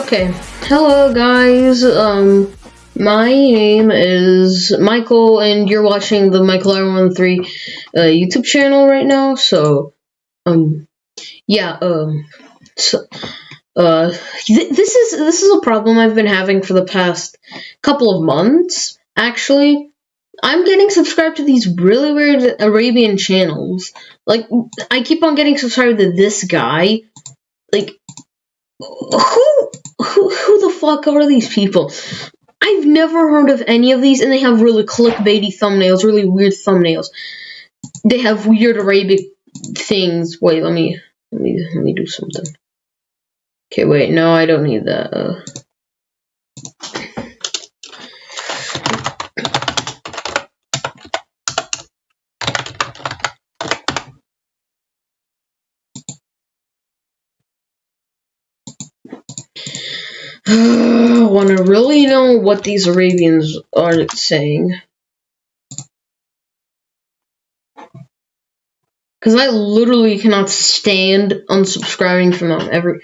Okay, hello guys. Um, my name is Michael, and you're watching the Michael R13 uh, YouTube channel right now. So, um, yeah, um, so, uh, th this is this is a problem I've been having for the past couple of months. Actually, I'm getting subscribed to these really weird Arabian channels. Like, I keep on getting subscribed to this guy. Like, who who who the fuck are these people? I've never heard of any of these, and they have really clickbaity thumbnails, really weird thumbnails. They have weird Arabic things. Wait, let me let me let me do something. Okay, wait, no, I don't need that. Uh, Want to really know what these Arabians are saying? Because I literally cannot stand unsubscribing from them. Every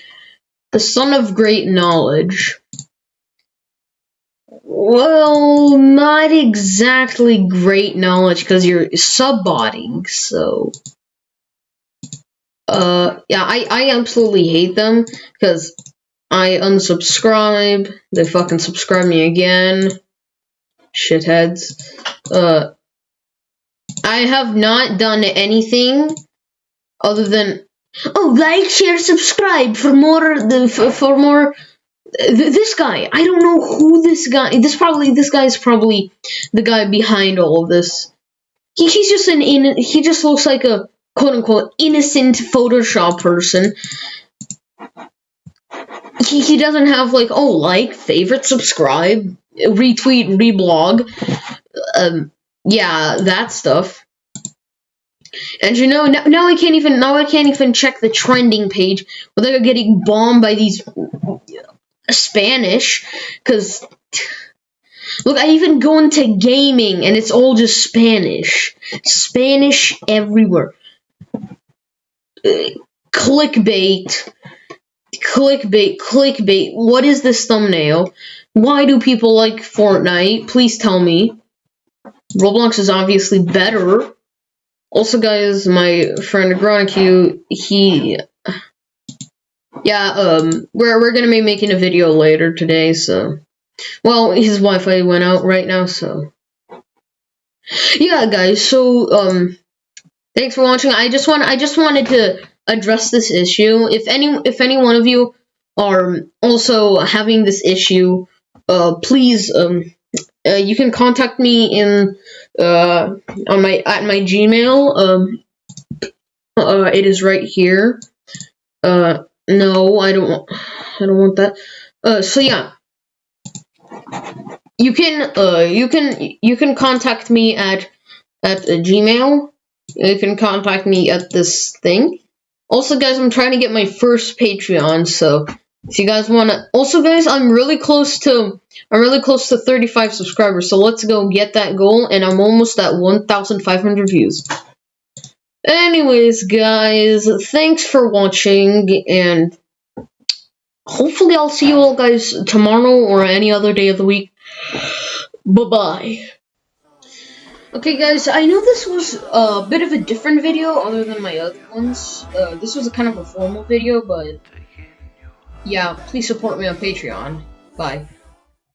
the son of great knowledge. Well, not exactly great knowledge because you're subbotting, so. Uh, yeah, I, I absolutely hate them because I unsubscribe. They fucking subscribe me again. Shitheads. Uh, I have not done anything other than oh like share subscribe for more for, for more this guy i don't know who this guy this probably this guy is probably the guy behind all of this he, he's just an in he just looks like a quote unquote innocent photoshop person he, he doesn't have like oh like favorite subscribe retweet reblog. Um yeah that stuff. And you know now, now i can't even now i can't even check the trending page without getting bombed by these spanish because look i even go into gaming and it's all just spanish. Spanish everywhere. Uh, clickbait clickbait, clickbait. What is this thumbnail? Why do people like Fortnite? Please tell me. Roblox is obviously better. Also, guys, my friend Gronicue, he... Yeah, um, we're, we're gonna be making a video later today, so... Well, his Wi-Fi went out right now, so... Yeah, guys, so, um... Thanks for watching. I just want I just wanted to address this issue. If any if any one of you are also having this issue, uh, please um, uh, you can contact me in uh, on my at my Gmail. Um, uh, it is right here. Uh, no, I don't want I don't want that. Uh, so yeah, you can uh you can you can contact me at at Gmail. You can contact me at this thing. Also, guys, I'm trying to get my first Patreon, so if you guys want to... Also, guys, I'm really close to... I'm really close to 35 subscribers, so let's go get that goal, and I'm almost at 1,500 views. Anyways, guys, thanks for watching, and hopefully I'll see you all guys tomorrow or any other day of the week. Bye-bye. Okay guys, I know this was a bit of a different video other than my other ones. Uh, this was a kind of a formal video, but yeah, please support me on Patreon. Bye.